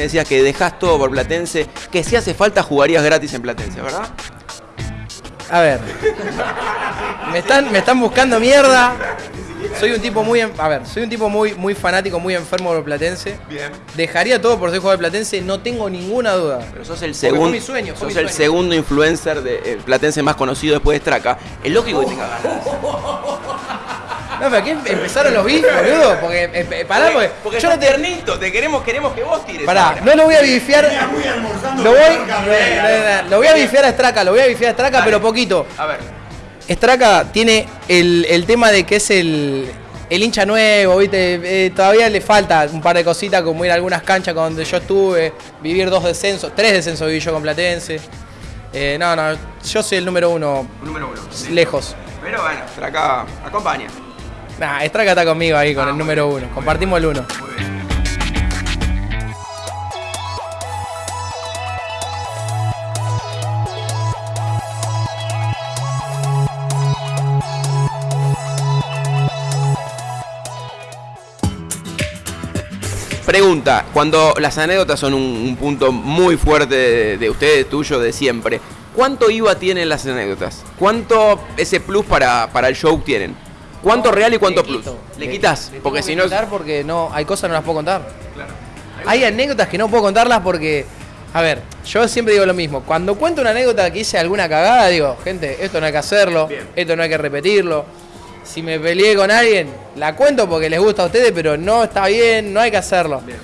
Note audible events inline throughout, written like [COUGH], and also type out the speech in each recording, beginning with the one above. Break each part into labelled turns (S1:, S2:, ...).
S1: me decías que dejás todo por Platense, que si hace falta jugarías gratis en Platense, ¿verdad?
S2: A ver. Me están, me están buscando mierda. Soy un tipo muy, a ver, soy un tipo muy, muy fanático, muy enfermo por Platense.
S1: Bien.
S2: Dejaría todo por ser jugador de Platense, no tengo ninguna duda.
S1: Pero sos el segundo,
S2: mi sueño, fue
S1: sos
S2: mi
S1: el segundo influencer de eh, Platense más conocido después de Straca. Es lógico que te cagás.
S2: No, pero aquí empezaron los bifes, boludo. Porque, eh, eh, pará, porque,
S1: porque
S2: yo no te.
S1: tiernito, te queremos, queremos que vos tires.
S2: Pará, no lo voy a bifiar. Lo voy, lo voy a bifiar a Straca, lo voy a bifiar a Straca,
S1: Dale.
S2: pero poquito.
S1: A ver.
S2: Straca tiene el, el tema de que es el, el hincha nuevo, ¿viste? Eh, todavía le falta un par de cositas, como ir a algunas canchas donde yo estuve, vivir dos descensos, tres descensos viví yo con Platense. Eh, no, no, yo soy el número uno,
S1: Número uno. sí.
S2: lejos.
S1: Pero bueno, Straca acompaña.
S2: Nah, Straca está conmigo ahí con
S1: Ah,
S2: el
S1: muy
S2: número uno, compartimos el uno.
S1: Pregunta, cuando las anécdotas son un, un punto muy fuerte de, de ustedes, tuyo, de siempre, ¿cuánto IVA tienen las anécdotas? ¿Cuánto ese plus para, para el show tienen? ¿Cuánto real y cuánto
S2: le
S1: plus?
S2: quito.
S1: ¿Le quitas?
S2: le
S1: Porque si no...
S2: porque no, hay cosas que no las puedo contar. Hay anécdotas que no puedo contarlas porque, a ver, yo siempre digo lo mismo. Cuando cuento una anécdota que hice alguna cagada, digo, gente, esto no hay que hacerlo,
S1: Bien.
S2: esto no hay que repetirlo. Si me peleé con alguien, la cuento porque les gusta a ustedes, pero no está bien, no hay que hacerlo.
S1: Bien.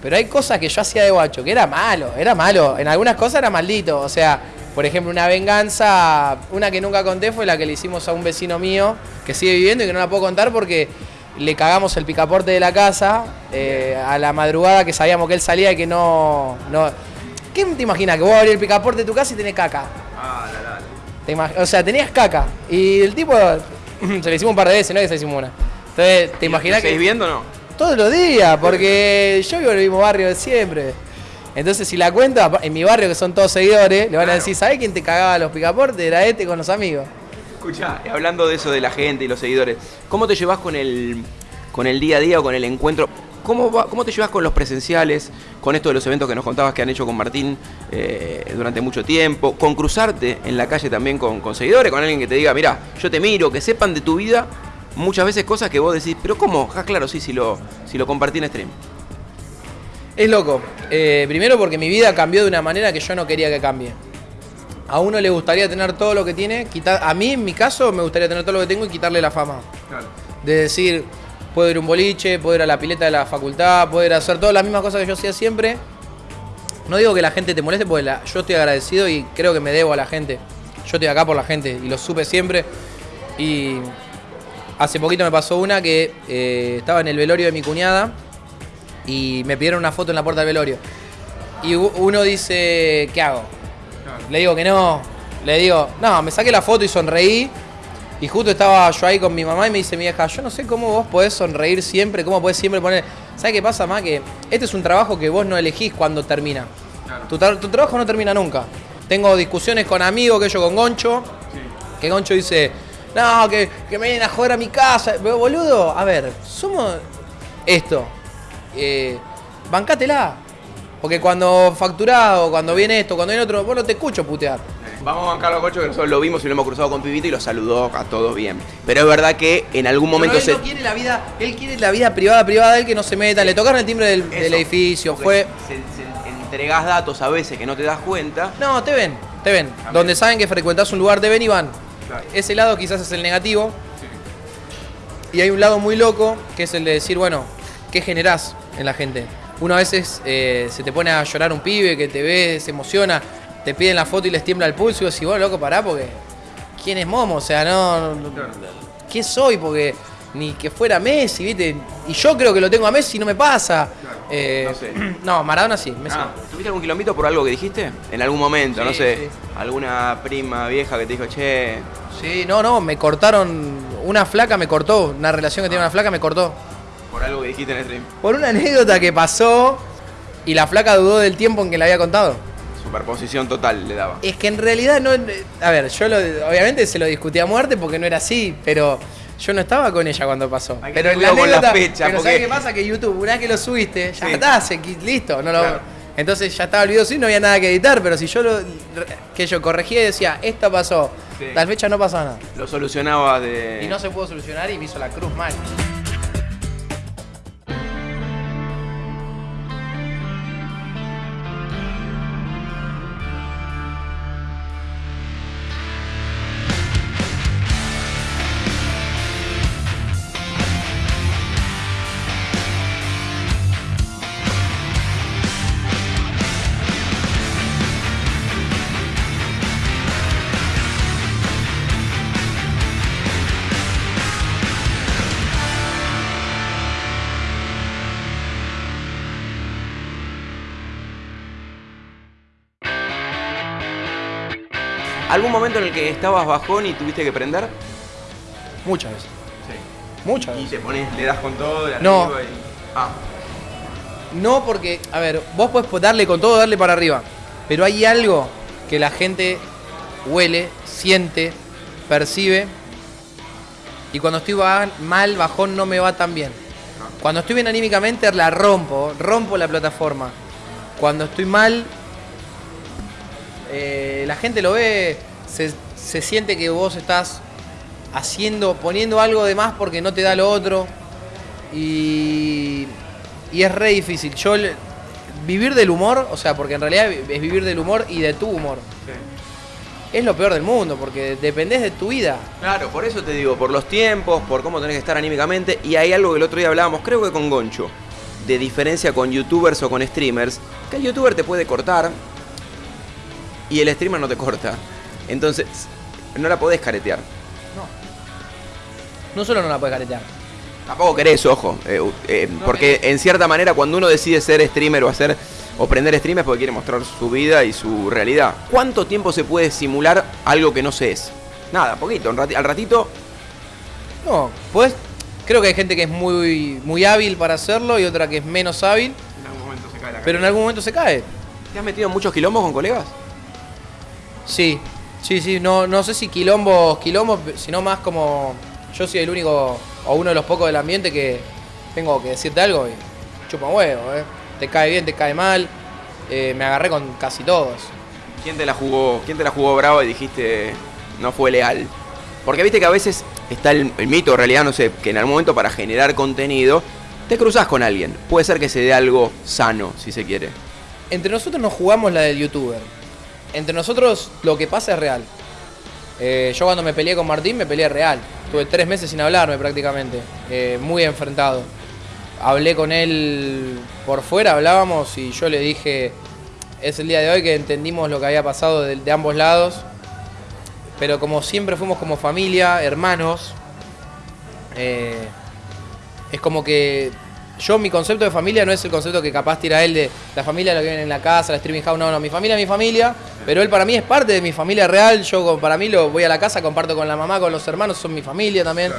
S2: Pero hay cosas que yo hacía de guacho, que era malo, era malo. En algunas cosas era maldito. O sea, por ejemplo, una venganza, una que nunca conté fue la que le hicimos a un vecino mío que sigue viviendo y que no la puedo contar porque le cagamos el picaporte de la casa eh, a la madrugada que sabíamos que él salía y que no. no ¿Qué te imaginas? Que vos abrís el picaporte de tu casa y tenés caca.
S1: Ah, la, la.
S2: Te imag- o sea, tenías caca. Y el tipo. [CLEARS THROAT] se le hicimos un par de veces, no es que se le hicimos una. Entonces, te imaginas
S1: ¿Seguís
S2: que.
S1: viendo o no?
S2: Todos los días, porque yo vivo en el mismo barrio de siempre. Entonces, si la cuento, en mi barrio, que son todos seguidores, le van a decir, ¿sabés quién te cagaba los picaportes? Era este con los amigos.
S1: Escucha, hablando de eso de la gente y los seguidores, ¿cómo te llevas con el, con el día a día o con el encuentro? ¿Cómo, va- ¿Cómo te llevas con los presenciales, con esto de los eventos que nos contabas que han hecho con Martín eh, durante mucho tiempo? Con cruzarte en la calle también con, con seguidores, con alguien que te diga, mira, yo te miro, que sepan de tu vida muchas veces cosas que vos decís, pero ¿cómo? Ah, claro, sí, si lo, si lo compartí en stream.
S2: Es loco. Eh, primero porque mi vida cambió de una manera que yo no quería que cambie. A uno le gustaría tener todo lo que tiene, quitar, a mí en mi caso me gustaría tener todo lo que tengo y quitarle la fama. De decir, puedo ir a un boliche, puedo ir a la pileta de la facultad, puedo ir a hacer todas las mismas cosas que yo hacía siempre. No digo que la gente te moleste porque la- yo estoy agradecido y creo que me debo a la gente. Yo estoy acá por la gente y lo supe siempre. Y hace poquito me pasó una que eh, estaba en el velorio de mi cuñada y me pidieron una foto en la puerta del velorio. Y uno dice, ¿qué hago? Le digo que no. Le digo, no, me saqué la foto y sonreí. Y justo estaba yo ahí con mi mamá y me dice mi vieja, yo no sé cómo vos podés sonreír siempre, cómo podés siempre poner... ¿Sabes qué pasa, más Que este es un trabajo que vos no elegís cuando termina. Tu, tra- tu trabajo no termina nunca. Tengo discusiones con amigos, que yo con Goncho, que Goncho dice, no, que, que me vienen a joder a mi casa. Pero, boludo, a ver, somos esto. Eh, bancátela. Porque cuando facturás o cuando viene esto, cuando viene otro, vos no te escucho putear.
S1: Vamos a bancarlo a Cocho, que nosotros lo vimos y lo hemos cruzado con Pibito y lo saludó a todos bien. Pero es verdad que en algún momento
S2: Pero él
S1: se...
S2: no quiere la vida, él quiere la vida privada, privada, él que no se meta. Le tocaron el timbre del, edificio, fue.
S1: se- se- entregás datos a veces que no te das cuenta.
S2: No, te ven, te ven. Donde saben que frecuentás un lugar, te ven y van.
S1: Claro.
S2: Ese lado quizás es el negativo. Y hay un lado muy loco, que es el de decir, bueno, ¿qué generás en la gente? Uno a veces eh, se te pone a llorar un pibe que te ve, se emociona, te piden la foto y les tiembla el pulso y vos decís, bueno, loco, pará, porque ¿quién es Momo? O sea, no, no- ¿qué soy? Porque ni que fuera Messi, ¿viste? Y yo creo que lo tengo a Messi y no me pasa. Eh,
S1: no sé. [CLEARS THROAT]
S2: no, Maradona sí, Messi
S1: Ah. ¿Tuviste algún quilombito por algo que dijiste? En algún momento, no sé.
S2: sí.
S1: Alguna prima vieja que te dijo, che,
S2: Sí, no, no, me cortaron, una flaca me cortó, una relación que tenía una flaca me cortó.
S1: Por algo que dijiste en el stream.
S2: Por una anécdota que pasó y la flaca dudó del tiempo en que le había contado.
S1: Superposición total le daba.
S2: Es que en realidad no. A ver, yo lo- obviamente se lo discutí a muerte porque no era así, pero Yo no estaba con ella cuando pasó.
S1: Hay que
S2: pero en la
S1: la
S2: anécdota-
S1: fecha,
S2: Pero
S1: porque-
S2: ¿sabes qué pasa? Que YouTube, una vez que lo subiste, ya
S1: Sí.
S2: está, se listo. No lo-
S1: Claro.
S2: Entonces ya estaba el video así, no había nada que editar, pero si yo lo que yo corregía y decía, esto pasó,
S1: Sí.
S2: tal fecha no pasa nada.
S1: Lo solucionabas de.
S2: Y no se pudo solucionar y me hizo la cruz mal.
S1: ¿Algún momento en el que estabas bajón y tuviste que prender?
S2: Muchas veces.
S1: Sí.
S2: Muchas
S1: Y
S2: veces.
S1: te pones, le das con todo de
S2: No.
S1: arriba y. Ah,
S2: No porque, a ver, vos podés darle con todo, darle para arriba. Pero hay algo que la gente huele, siente, percibe. Y cuando estoy mal, bajón no me va tan bien. Cuando estoy bien anímicamente la rompo, rompo la plataforma. Cuando estoy mal, eh, la gente lo ve, se, se siente que vos estás haciendo, poniendo algo de más porque no te da lo otro. Y, y es re difícil. Yo vivir del humor, o sea, porque en realidad es vivir del humor y de tu humor. Es lo peor del mundo, porque dependés de tu vida.
S1: Claro, por eso te digo, por los tiempos, por cómo tenés que estar anímicamente. Y hay algo que el otro día hablábamos, creo que con Goncho, de diferencia con youtubers o con streamers, que el youtuber te puede cortar y el streamer no te corta. Entonces, no la podés caretear.
S2: No solo no la puedes caretear.
S1: Tampoco querés, ojo. eh, eh, porque en cierta manera cuando uno decide ser streamer o hacer o prender stream es porque quiere mostrar su vida y su realidad. ¿Cuánto tiempo se puede simular algo que no se es? Nada, poquito. un al ratito,
S2: No, pues creo que hay gente que es muy, muy hábil para hacerlo y otra que es menos hábil,
S1: en algún momento se cae la
S2: pero en algún momento se cae.
S1: ¿Te has metido en muchos quilombos con colegas?
S2: Sí, sí, sí, no, no sé si quilombos, quilombos, sino más como yo soy el único o uno de los pocos del ambiente que tengo que decirte algo y chupa huevo, ¿eh? Te cae bien, te cae mal. Eh, me agarré con casi todos.
S1: ¿Quién te la jugó? ¿Quién te la jugó brava y dijiste no fue leal? Porque viste que a veces está el, el mito, en realidad, no sé, que en algún momento para generar contenido te cruzas con alguien. Puede ser que se dé algo sano, si se quiere.
S2: Entre nosotros nos jugamos la del youtuber. Entre nosotros lo que pasa es real. Eh, yo cuando me peleé con Martín me peleé real. Tuve tres meses sin hablarme prácticamente. eh, muy enfrentado. Hablé con él por fuera, hablábamos y yo le dije, es el día de hoy que entendimos lo que había pasado de, ambos lados. Pero como siempre fuimos como familia, hermanos, eh, es como que yo mi concepto de familia no es el concepto que capaz tira él de la familia lo que viene en la casa, la streaming house, no, no, mi familia es mi familia, pero él para mí es parte de mi familia real, yo para mí lo voy a la casa, comparto con la mamá, con los hermanos, son mi familia también.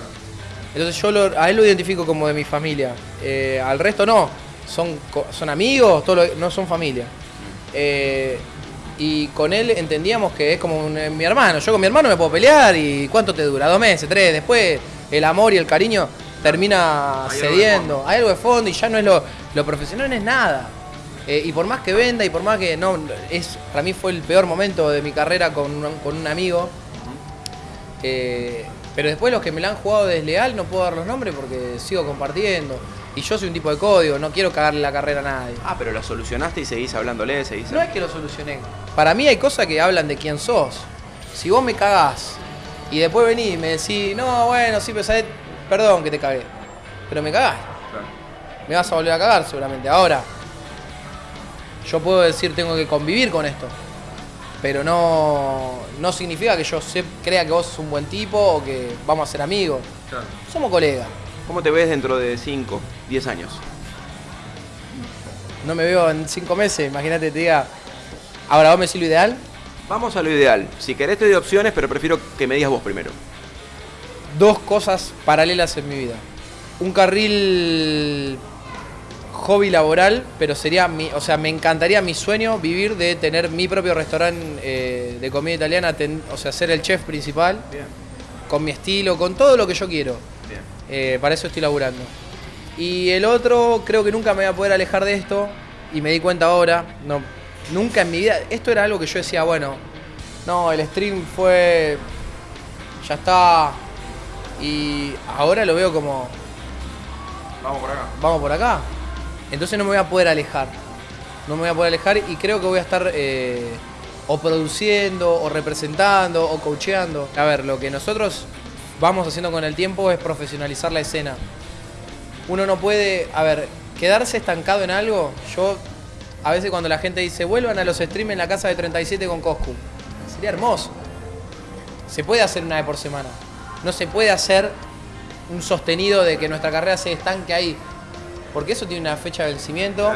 S2: Entonces yo lo- a él lo identifico como de mi familia, Eh, al resto no, son, son amigos, todo lo- no son familia. Eh, y con él entendíamos que es como un- eh, mi hermano. Yo con mi hermano me puedo pelear y ¿cuánto te dura? ¿Dos meses? ¿Tres? Después el amor y el cariño termina
S1: Hay algo de
S2: cediendo. Hay algo de fondo y ya no es lo, lo profesional, no es nada. Eh, y por más que venda y por más que no, es para mí fue el peor momento de mi carrera con un, con un amigo. Eh, pero después los que me la han jugado desleal no puedo dar los nombres porque sigo compartiendo. Y yo soy un tipo de código, no quiero cagarle la carrera a nadie.
S1: Ah, pero lo solucionaste y seguís hablándole, seguís...
S2: No es que lo solucioné. Para mí hay cosas que hablan de quién sos. Si vos me cagás y después venís y me decís, no, bueno, sí, pero sabés, perdón que te cagué. Pero me cagás. Me vas a volver a cagar seguramente. Ahora, yo puedo decir, tengo que convivir con esto. Pero no, no significa que yo se- crea que vos sos un buen tipo o que vamos a ser amigos. Somos colegas.
S1: ¿Cómo te ves dentro de 5, 10 años?
S2: No me veo en cinco meses, imagínate, te diga. Ahora, ¿vos me decís lo ideal?
S1: Vamos a lo ideal. Si querés te doy opciones, pero prefiero que me digas vos primero.
S2: Dos cosas paralelas en mi vida. Un carril hobby laboral, pero sería mi, o sea, me encantaría mi sueño vivir de tener mi propio restaurante eh, de comida italiana, ten- o sea, ser el chef principal. con mi estilo, con todo lo que yo quiero. Eh, para eso estoy laburando. Y el otro, creo que nunca me voy a poder alejar de esto. Y me di cuenta ahora, no, nunca en mi vida. Esto era algo que yo decía, bueno, no, el stream fue. Ya está. Y ahora lo veo como.
S3: Vamos por acá.
S2: Vamos por acá. Entonces no me voy a poder alejar. No me voy a poder alejar y creo que voy a estar eh, o produciendo, o representando, o coacheando. A ver, lo que nosotros vamos haciendo con el tiempo es profesionalizar la escena. Uno no puede, a ver, quedarse estancado en algo. Yo, a veces cuando la gente dice, vuelvan a los streams en la casa de 37 con Coscu, sería hermoso. Se puede hacer una vez por semana. No se puede hacer un sostenido de que nuestra carrera se estanque ahí. Porque eso tiene una fecha de vencimiento.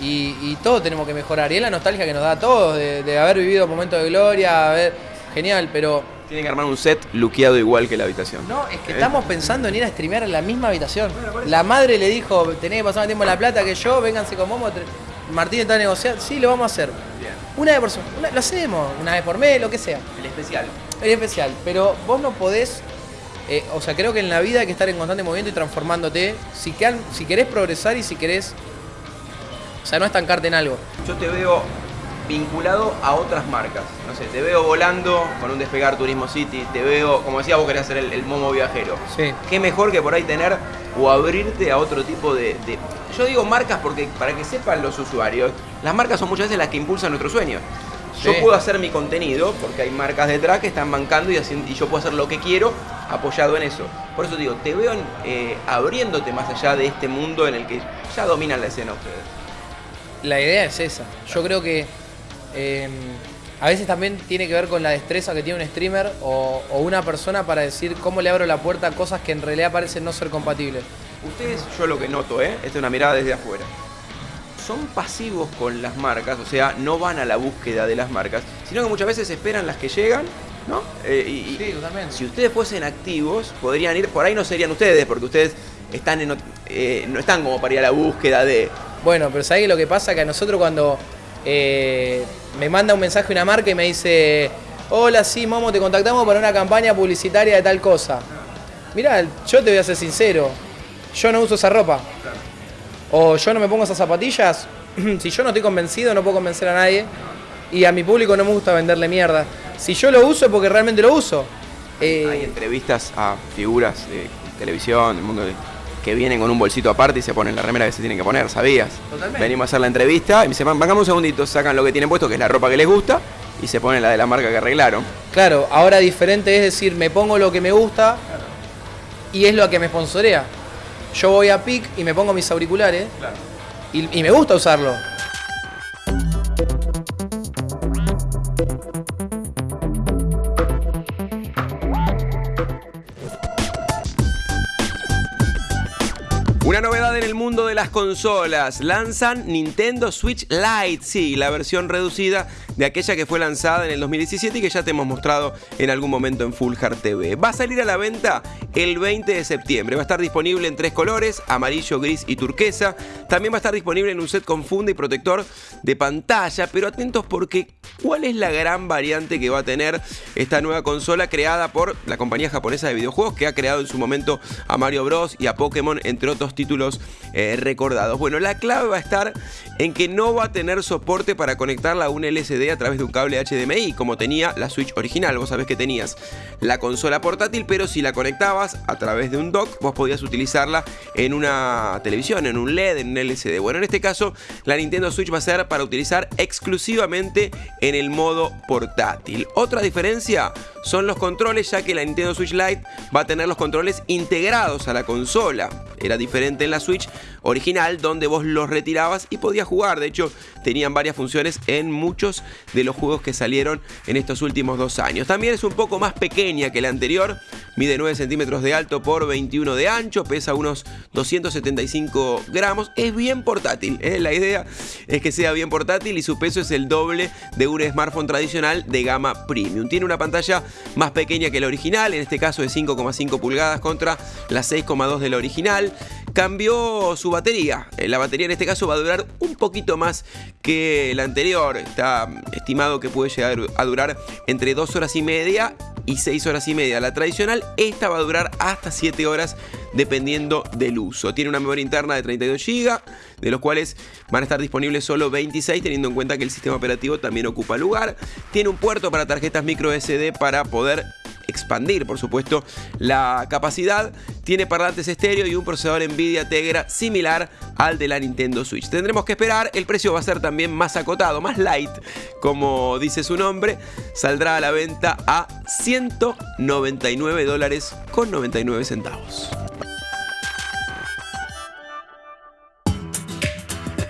S2: Y, y todo tenemos que mejorar. Y es la nostalgia que nos da a todos de, de haber vivido momentos de gloria, haber, genial, pero
S3: Tienen que armar un set luqueado igual que la habitación.
S2: no, es que
S3: ¿Eh?
S2: estamos pensando en ir a streamear en la misma habitación. La madre le dijo, tenés que pasar más tiempo en La Plata que yo, vénganse con Momo. Martín está negociando, sí, lo vamos a hacer.
S3: Bien.
S2: Una vez por semana, lo hacemos, una vez por mes, lo que sea.
S3: El especial.
S2: Es especial, pero vos no podés, eh, o sea, creo que en la vida hay que estar en constante movimiento y transformándote. Si, quedan- si querés progresar y si querés, o sea, no estancarte en algo.
S3: Yo te veo vinculado a otras marcas. No sé, te veo volando con un despegar Turismo City, te veo, como decía, vos querés hacer el, el momo viajero.
S2: Sí.
S3: Qué mejor que por ahí tener o abrirte a otro tipo de, de- Yo digo marcas porque para que sepan los usuarios, las marcas son muchas veces las que impulsan nuestro Yo puedo hacer mi contenido porque hay marcas detrás que están bancando y, haciendo- y yo puedo hacer lo que quiero apoyado en eso. Por eso digo, te veo eh, abriéndote más allá de este mundo en el que ya dominan la escena ustedes.
S2: La idea es esa. Yo creo que eh, a veces también tiene que ver con la destreza que tiene un streamer o, o una persona para decir cómo le abro la puerta a cosas que en realidad parecen no ser compatibles.
S3: Ustedes, yo lo que noto, ¿eh? esta es una mirada desde afuera, son pasivos con las marcas, o sea, no van a la búsqueda de las marcas, sino que muchas veces esperan las que llegan, ¿no? Eh, y, y
S2: totalmente.
S3: si ustedes fuesen activos, podrían ir, por ahí no serían ustedes, porque ustedes están en, eh, no están como para ir a la búsqueda de...
S2: Bueno, pero ¿sabés lo que pasa? Que a nosotros cuando eh, me manda un mensaje una marca y me dice, hola, sí, Momo, te contactamos para una campaña publicitaria de tal cosa. Mirá, yo te voy a ser sincero, yo no uso esa ropa. O yo no me pongo esas zapatillas. [CLEARS THROAT] si yo no estoy convencido, no puedo convencer a nadie. Y a mi público no me gusta venderle mierda. Si yo lo uso es porque realmente lo uso. Eh,
S3: Hay entrevistas a figuras de televisión, del mundo de- que vienen con un bolsito aparte y se ponen la remera que se tienen que poner, ¿sabías?
S2: Totalmente.
S3: Venimos a hacer la entrevista y me dicen, vengamos un segundito, sacan lo que tienen puesto, que es la ropa que les gusta, y se ponen la de la marca que arreglaron.
S2: Claro, ahora diferente es decir, me pongo lo que me gusta y es lo que me sponsorea. Yo voy a PIC y me pongo mis auriculares y, y me gusta usarlo.
S3: Una novedad en el mundo de las consolas. Lanzan Nintendo Switch Lite, sí, la versión reducida de aquella que fue lanzada en el 2017 y que ya te hemos mostrado en algún momento en Full Hard TV. Va a salir a la venta el 20 de septiembre. Va a estar disponible en tres colores, amarillo, gris y turquesa. También va a estar disponible en un set con funda y protector de pantalla, pero atentos porque ¿cuál es la gran variante que va a tener esta nueva consola creada por la compañía japonesa de videojuegos que ha creado en su momento a Mario Bros y a Pokémon, entre otros títulos eh, recordados? Bueno, la clave va a estar en que no va a tener soporte para conectarla a un LCD a través de un cable HDMI como tenía la Switch original. Vos sabés que tenías la consola portátil, pero si la conectabas a través de un dock, vos podías utilizarla en una televisión, en un LED, en un LCD. Bueno, en este caso, la Nintendo Switch va a ser para utilizar exclusivamente en el modo portátil. Otra diferencia son los controles, ya que la Nintendo Switch Lite va a tener los controles integrados a la consola. Era diferente en la Switch original, donde vos los retirabas y podías jugar. De hecho, tenían varias funciones en muchos de los juegos que salieron en estos últimos dos años. También es un poco más pequeña que la anterior, mide 9 centímetros de alto por 21 de ancho, pesa unos 275 gramos. Es bien portátil, ¿eh? la idea es que sea bien portátil y su peso es el doble de un smartphone tradicional de gama premium. Tiene una pantalla más pequeña que la original, en este caso de 5,5 pulgadas contra la 6,2 de la original. Cambió su batería. Eh, La batería en este caso va a durar un poquito más que la anterior. Está estimado que puede llegar a durar entre 2 horas y media y 6 horas y media la tradicional. Esta va a durar hasta 7 horas dependiendo del uso. Tiene una memoria interna de 32 GB, de los cuales van a estar disponibles solo 26 teniendo en cuenta que el sistema operativo también ocupa lugar. Tiene un puerto para tarjetas micro SD para poder expandir, por supuesto, la capacidad. Tiene parlantes estéreo y un procesador Nvidia Tegra similar al de la Nintendo Switch. Tendremos que esperar, el precio va a ser también más acotado, más light, como dice su nombre. Saldrá a la venta a 199 dólares con 99 centavos.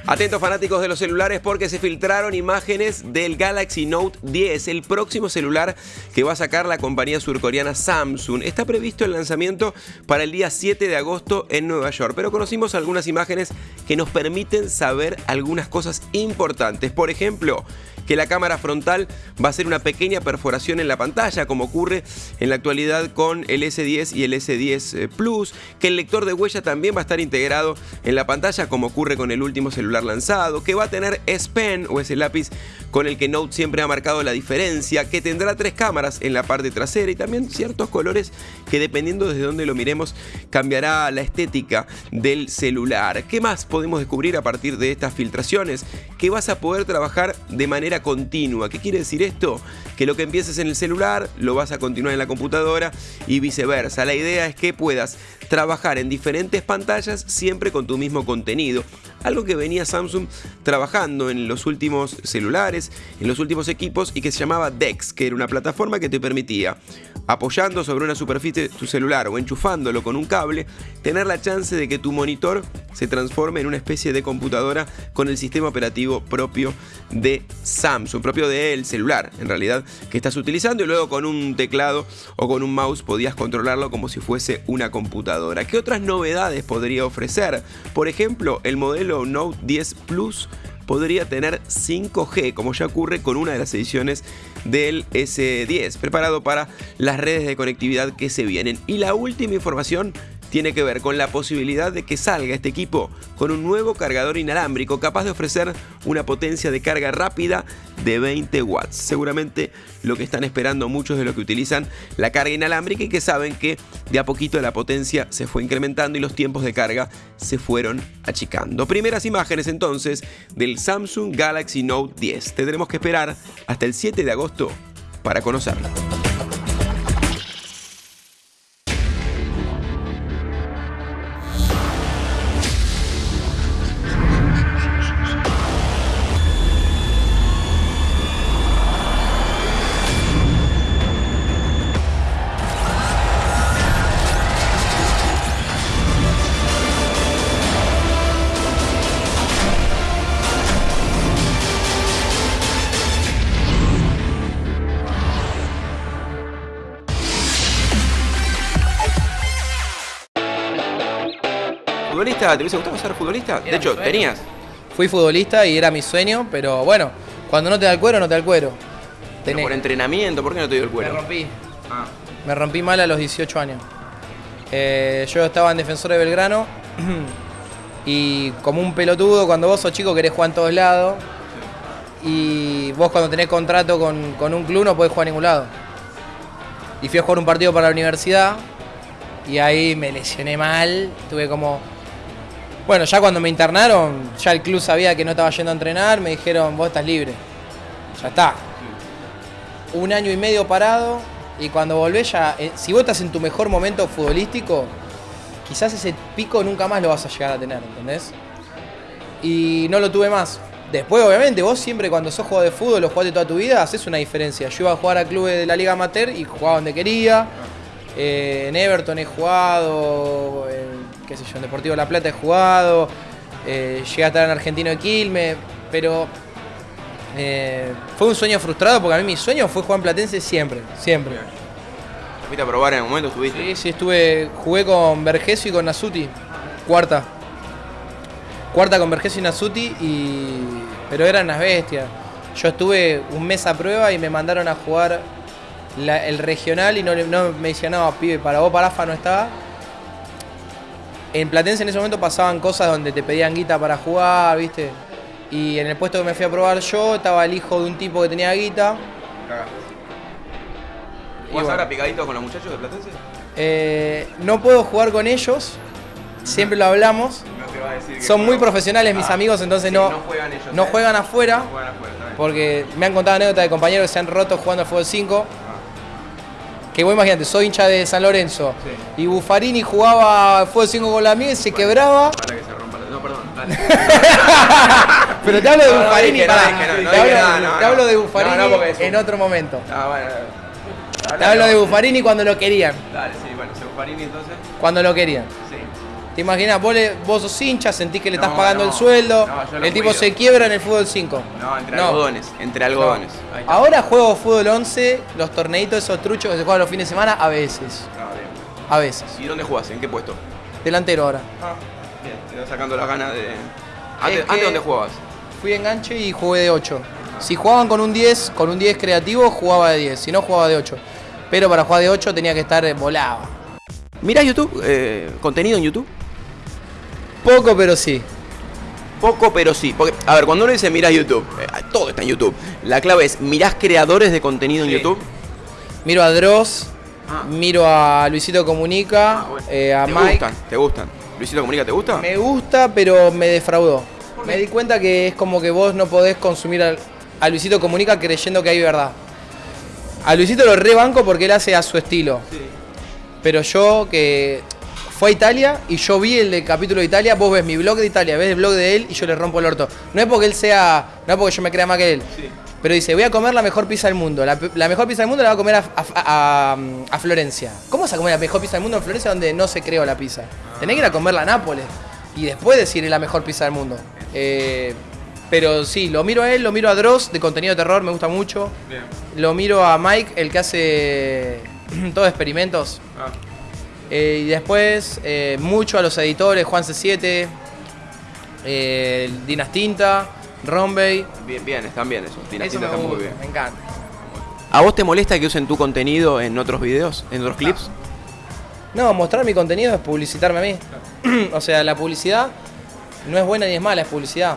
S3: Atentos fanáticos de los celulares porque se filtraron imágenes del Galaxy Note 10, el próximo celular que va a sacar la compañía surcoreana Samsung. Está previsto el lanzamiento para el día 7 de agosto en Nueva York, pero conocimos algunas imágenes que nos permiten saber algunas cosas importantes. Por ejemplo, que la cámara frontal va a ser una pequeña perforación en la pantalla, como ocurre en la actualidad con el S10 y el S10 eh, Plus, que el lector de huella también va a estar integrado en la pantalla, como ocurre con el último celular lanzado, que va a tener S Pen o ese lápiz con el que Note siempre ha marcado la diferencia, que tendrá tres cámaras en la parte trasera y también ciertos colores que dependiendo desde donde lo miremos cambiará la estética del celular. ¿Qué más podemos descubrir a partir de estas filtraciones? Que vas a poder trabajar de manera continua. ¿Qué quiere decir esto? Que lo que empieces en el celular lo vas a continuar en la computadora y viceversa. La idea es que puedas trabajar en diferentes pantallas siempre con tu mismo contenido. Algo que venía Samsung trabajando en los últimos celulares, en los últimos equipos y que se llamaba DeX, que era una plataforma que te permitía, apoyando sobre una superficie tu celular o enchufándolo con un cable, tener la chance de que tu monitor se transforme en una especie de computadora con el sistema operativo propio de Samsung, propio del celular en realidad, que estás utilizando y luego con un teclado o con un mouse podías controlarlo como si fuese una computadora. ¿Qué otras novedades podría ofrecer? Por ejemplo, el modelo Note 10 Plus podría tener 5G, como ya ocurre con una de las ediciones del S10, preparado para las redes de conectividad que se vienen. Y la última información tiene que ver con la posibilidad de que salga este equipo con un nuevo cargador inalámbrico capaz de ofrecer una potencia de carga rápida de 20 watts. Seguramente lo que están esperando muchos de los que utilizan la carga inalámbrica y que saben que de a poquito la potencia se fue incrementando y los tiempos de carga se fueron achicando. Primeras imágenes entonces del Samsung Galaxy Note 10. Tendremos que esperar hasta el 7 de agosto para conocerlo. ¿Te hubiese gustado ser futbolista? de hecho, tenías.
S2: Fui futbolista y era mi sueño, pero bueno, cuando no te da el cuero, no te da el cuero.
S3: por entrenamiento, ¿por qué no te dio el cuero?
S2: Me rompí. Ah. Me rompí mal a los 18 años. Eh, yo estaba en Defensor de Belgrano [CLEARS THROAT] y como un pelotudo, cuando vos sos chico querés jugar en todos lados y vos cuando tenés contrato con, con un club no podés jugar a ningún lado. Y fui a jugar un partido para la universidad y ahí me lesioné mal, tuve como bueno, ya cuando me internaron, ya el club sabía que no estaba yendo a entrenar, me dijeron, vos estás libre. Ya está. Un año y medio parado y cuando volvés ya, eh, si vos estás en tu mejor momento futbolístico, quizás ese pico nunca más lo vas a llegar a tener, ¿entendés? Y no lo tuve más. Después, obviamente, vos siempre cuando sos jugador de fútbol o jugaste toda tu vida, haces una diferencia. Yo iba a jugar a clubes de la Liga Amateur y jugaba donde quería. Eh, en Everton he jugado, qué sé yo, en Deportivo La Plata he jugado, eh, llegué a estar en Argentino de Quilmes, pero eh, fue un sueño frustrado porque a mí mi sueño fue jugar en Platense siempre, siempre.
S3: ¿Fuiste a probar en el momento? ¿Estuviste?
S2: Sí, sí, estuve, jugué con Vergesio y con Nasuti, cuarta. Cuarta con Vergesio y Nasuti, y, pero eran las bestias. Yo estuve un mes a prueba y me mandaron a jugar el regional y no, no me decían, no, pibe, para vos, para AFA no estaba en Platense en ese momento pasaban cosas donde te pedían guita para jugar, ¿viste? Y en el puesto que me fui a probar yo estaba el hijo de un tipo que tenía guita. Y
S1: ¿Jugás
S2: bueno.
S1: ahora picadito con los muchachos de Platense?
S2: Eh, no puedo jugar con ellos, siempre lo hablamos.
S1: No te va a decir que
S2: Son muy profesionales mis
S1: Ah,
S2: amigos, entonces
S1: sí,
S2: no,
S1: no juegan ellos,
S2: no
S1: eh.
S2: juegan afuera.
S1: No juegan afuera.
S2: Porque me han contado anécdotas de compañeros que se han roto jugando al fútbol 5. Que vos imagínate, soy hincha de San Lorenzo.
S1: Sí.
S2: Y Buffarini jugaba fútbol 5 con la y se quebraba.
S1: Para que se rompa la... No, perdón. dale. [LAUGHS]
S2: Pero te hablo de Buffarini, te hablo, de Buffarini en otro momento.
S1: Ah, bueno.
S2: Te hablo de Buffarini cuando lo querían.
S1: Dale, sí, bueno, se Buffarini entonces.
S2: Cuando lo querían. ¿Te imaginas? Vos, le- vos sos hincha, sentís que le estás
S1: No,
S2: pagando
S1: no.
S2: el sueldo.
S1: No,
S2: el tipo
S1: cuido.
S2: se quiebra en el fútbol 5.
S1: No, entre
S2: No.
S1: algodones. Entre algodones.
S2: Ahora juego fútbol 11, los torneitos esos truchos que se juegan los fines de semana, a veces.
S1: Ah, bien.
S2: A veces.
S1: ¿Y dónde jugás? ¿En qué puesto?
S2: Delantero ahora.
S1: Ah, bien. Te vas sacando las ganas de. Antes, ¿dónde jugabas?
S2: Fui enganche y jugué de 8. Si jugaban con un 10, con un 10 creativo, jugaba de 10. Si no, jugaba de 8. Pero para jugar de 8 tenía que estar volado.
S1: ¿Mirás YouTube? Eh, ¿Contenido en YouTube?
S2: Poco, pero sí.
S1: Poco, pero sí. Porque, a ver, cuando uno dice mirás YouTube, eh, todo está en YouTube. La clave es, ¿mirás creadores de contenido en. YouTube?
S2: Miro a Dross,
S1: Ah.
S2: miro a Luisito Comunica,
S1: Ah, bueno.
S2: eh, a
S1: ¿Te
S2: Mike.
S1: gustan? ¿Te gustan? ¿Luisito Comunica te gusta?
S2: Me gusta, pero me defraudó. Me di cuenta que es como que vos no podés consumir al- a Luisito Comunica creyendo que hay verdad. A Luisito lo rebanco porque él hace a su estilo.
S1: Sí.
S2: Pero yo que fue a Italia y yo vi el capítulo de Italia, vos ves mi blog de Italia, ves el blog de él y yo le rompo el orto. No es porque él sea, no es porque yo me crea más que él.
S1: Sí.
S2: Pero dice, voy a comer la mejor pizza del mundo. La, la mejor pizza del mundo la va a comer a, a- a- a Florencia. ¿Cómo vas a comer la mejor pizza del mundo en Florencia donde no se creó la pizza? Tenés que ir a comerla a Nápoles. Y después decir es la mejor pizza del mundo. Eh, pero sí, lo miro a él, lo miro a Dross, de contenido de terror, me gusta mucho.
S1: Bien.
S2: Lo miro a Mike, el que hace [CLEARS THROAT] todos experimentos.
S1: Ah.
S2: Eh, y después eh, mucho a los editores, Juan C7, eh, Dinas Tinta, Rombay.
S1: Bien, bien, están bien esos.
S2: Eso
S1: Dinastita
S2: me
S1: está muy bien.
S2: me encanta.
S1: ¿A vos te molesta que usen tu contenido en otros videos, en otros clips?
S2: No, mostrar mi contenido es publicitarme a mí. [CLEARS THROAT] o sea, la publicidad no es buena ni es mala, es publicidad.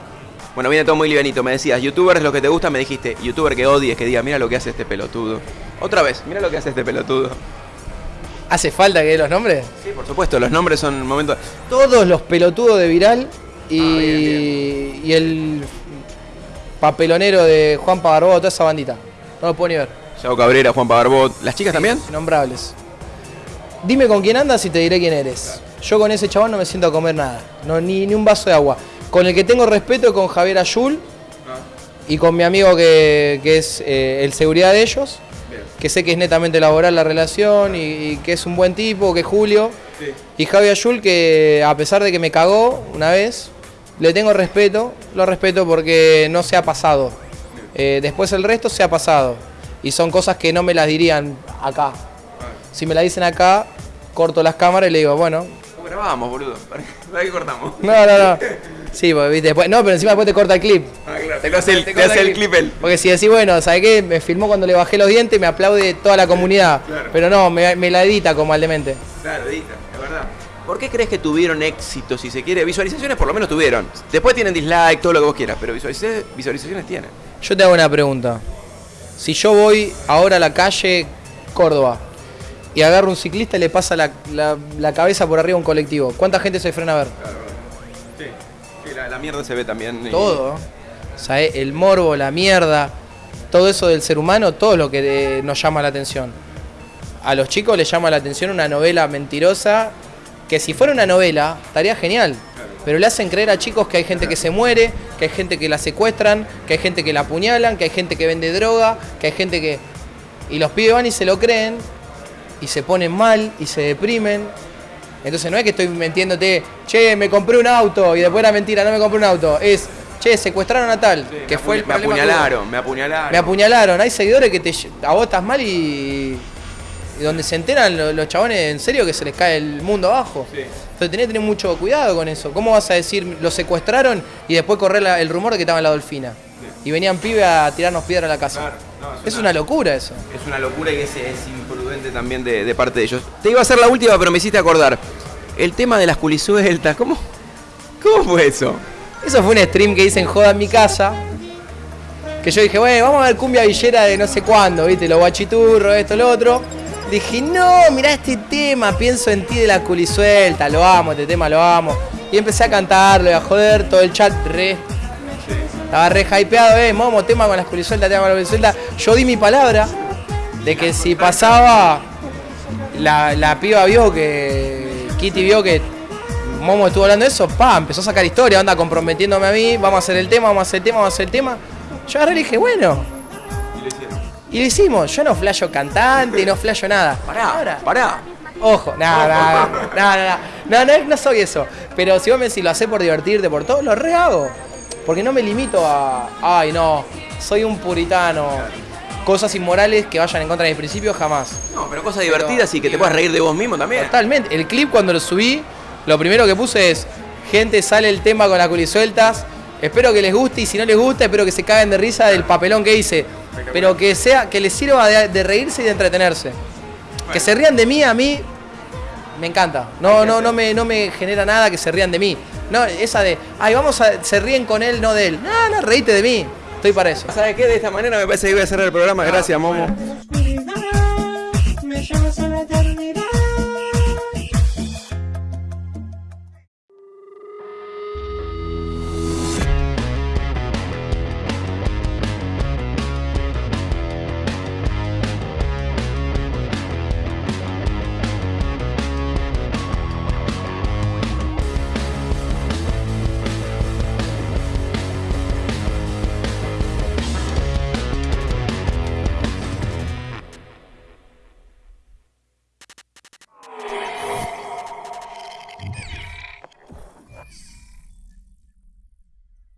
S1: Bueno, viene todo muy livianito. Me decías, youtuber es lo que te gusta, me dijiste, youtuber que odies, que diga, mira lo que hace este pelotudo. Otra vez, mira lo que hace este pelotudo.
S2: ¿Hace falta que dé los nombres?
S1: Sí, por supuesto, los nombres son momentos.
S2: Todos los pelotudos de Viral y,
S1: Ah, bien,
S2: y el papelonero de Juan Pagarbó, toda esa bandita. No lo puedo ni ver.
S1: Yao Cabrera, Juan Pagarbot. ¿Las chicas también?
S2: Innombrables. Dime con quién andas y te diré quién eres. Yo con ese chabón no me siento a comer nada. No, ni, ni un vaso de agua. Con el que tengo respeto es con Javier Ayul y con mi amigo que, que es eh, el seguridad de ellos. Que sé que es netamente laboral la relación y, y que es un buen tipo, que es Julio.
S1: Sí.
S2: Y Javier Ayul que a pesar de que me cagó una vez, le tengo respeto. Lo respeto porque no se ha pasado. Eh, después el resto se ha pasado. Y son cosas que no me las dirían acá. Si me la dicen acá, corto las cámaras y le digo, bueno,
S1: ¿Cómo grabamos, boludo? [LAUGHS] ¿Para qué cortamos?
S2: no, no, no. [LAUGHS] Sí, porque viste, después, no, pero encima después te corta el clip.
S1: Ah, claro. Te hace el, te hace el clip él.
S2: Porque si decís, bueno, ¿sabes qué? Me filmó cuando le bajé los dientes, me aplaude toda la comunidad.
S1: Claro.
S2: Pero no, me, me la edita como al demente.
S1: Claro, edita, es verdad. ¿Por qué crees que tuvieron éxito, si se quiere? Visualizaciones por lo menos tuvieron. Después tienen dislike, todo lo que vos quieras, pero visualizaciones, visualizaciones tienen.
S2: Yo te hago una pregunta. Si yo voy ahora a la calle Córdoba y agarro un ciclista y le pasa la, la- la cabeza por arriba a un colectivo, ¿cuánta gente se frena a ver?
S1: Sí la, mierda se ve también. y-
S2: Todo. O sea, eh, el morbo, la mierda, todo eso del ser humano, todo lo que eh, nos llama la atención. A los chicos les llama la atención una novela mentirosa, que si fuera una novela, estaría genial. Pero le hacen creer a chicos que hay gente que se muere, que hay gente que la secuestran, que hay gente que la apuñalan, que hay gente que vende droga, que hay gente que... Y los pibes van y se lo creen, y se ponen mal, y se deprimen. Entonces no es que estoy mintiéndote, che, me compré un auto, y después era mentira, no me compré un auto. Es, che, secuestraron a tal,
S1: Sí,
S2: que
S1: me
S2: fue el
S1: me
S2: que
S1: apuñalaron, me apuñalaron.
S2: Me apuñalaron. Hay seguidores que te a vos estás mal y, y donde se enteran lo- los, chabones en serio que se les cae el mundo abajo.
S1: Sí.
S2: Entonces tenés que tener mucho cuidado con eso. ¿Cómo vas a decir lo secuestraron y después correr la- el rumor de que estaba en la dolfina? Y venían pibes a tirarnos piedra a la casa.
S1: Claro, no,
S2: es una locura eso.
S1: Es una locura y es, es también de, parte de ellos. Te iba a hacer la última, pero me hiciste acordar. El tema de las culisueltas, ¿cómo? ¿Cómo fue eso?
S2: Eso fue un stream que hice en Joda en mi casa. Que yo dije, bueno, vamos a ver cumbia villera de no sé cuándo, ¿viste? Los guachiturros, esto, lo otro. Dije, no, mirá este tema, pienso en ti de la culisuelta, lo amo, este tema lo amo. Y empecé a cantarlo y a joder, todo el chat re. Estaba re hypeado, eh, momo, tema con las culisueltas, tema con la culisuelta. Yo di mi palabra de que si pasaba, la, la piba vio que. Kitty vio que Momo estuvo hablando de eso, pa, empezó a sacar historia, anda comprometiéndome a mí, vamos a hacer el tema, vamos a hacer el tema, vamos a hacer el tema. Yo agarré y dije, bueno. Y lo hicimos. Yo no flasho cantante, no flasho nada.
S1: Pará,
S2: Ahora,
S1: pará.
S2: Ojo, nada, nada, nada, no, no, soy eso. Pero si vos me decís lo haces por divertirte, por todo, lo re hago. Porque no me limito a, ay no, soy un puritano. Cosas inmorales que vayan en contra de mis principios, jamás.
S1: No, pero cosas divertidas y que te puedas reír de vos mismo también.
S2: Totalmente. El clip cuando lo subí, lo primero que puse es, gente sale el tema con las culisueltas, espero que les guste y si no les gusta, espero que se caguen de risa del papelón que hice. Pero que sea, que les sirva de, de reírse y de entretenerse. Que se rían de mí, a mí me encanta. No, no, no me, no me genera nada que se rían de mí. No, esa de, ay, vamos a, se ríen con él, no de él. No, no, reíte de mí. Estoy para eso.
S1: ¿Sabes qué? De esta manera me parece que voy a cerrar el programa. Gracias, Momo.
S4: oscuridad me llevas a la eternidad.